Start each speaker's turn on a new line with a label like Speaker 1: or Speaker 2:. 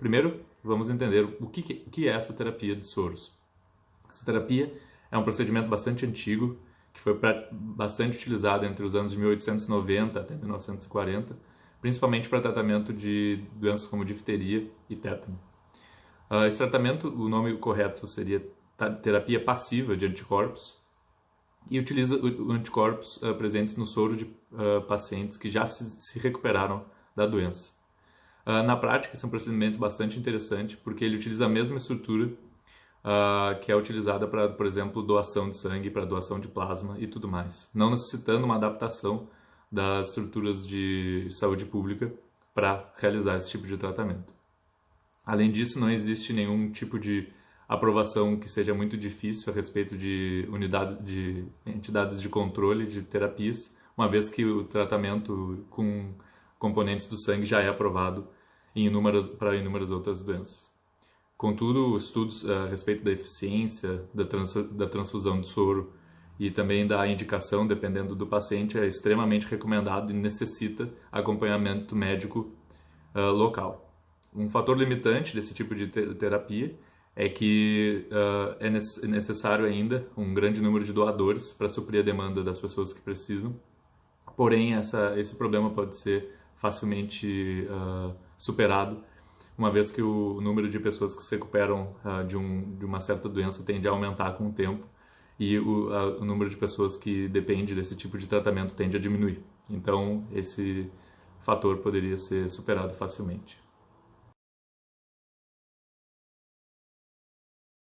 Speaker 1: Primeiro, vamos entender o que, que é essa terapia de soros. Essa terapia é um procedimento bastante antigo, que foi bastante utilizado entre os anos de 1890 até 1940, principalmente para tratamento de doenças como difteria e tétano. Uh, esse tratamento, o nome correto seria terapia passiva de anticorpos, e utiliza anticorpos uh, presentes no soro de uh, pacientes que já se, se recuperaram da doença. Uh, na prática, esse é um procedimento bastante interessante porque ele utiliza a mesma estrutura uh, que é utilizada para, por exemplo, doação de sangue, para doação de plasma e tudo mais, não necessitando uma adaptação das estruturas de saúde pública para realizar esse tipo de tratamento. Além disso, não existe nenhum tipo de aprovação que seja muito difícil a respeito de unidades de entidades de controle de terapias, uma vez que o tratamento com componentes do sangue já é aprovado em inúmeras, para inúmeras outras doenças. Contudo, estudos eh, a respeito da eficiência da, trans, da transfusão de soro e também da indicação, dependendo do paciente, é extremamente recomendado e necessita acompanhamento médico uh, local. Um fator limitante desse tipo de terapia é que uh, é necessário ainda um grande número de doadores para suprir a demanda das pessoas que precisam. Porém, essa, esse problema pode ser facilmente uh, superado, uma vez que o número de pessoas que se recuperam uh, de, um, de uma certa doença tende a aumentar com o tempo e o, o número de pessoas que depende desse tipo de tratamento tende a diminuir. Então, esse fator poderia ser superado facilmente.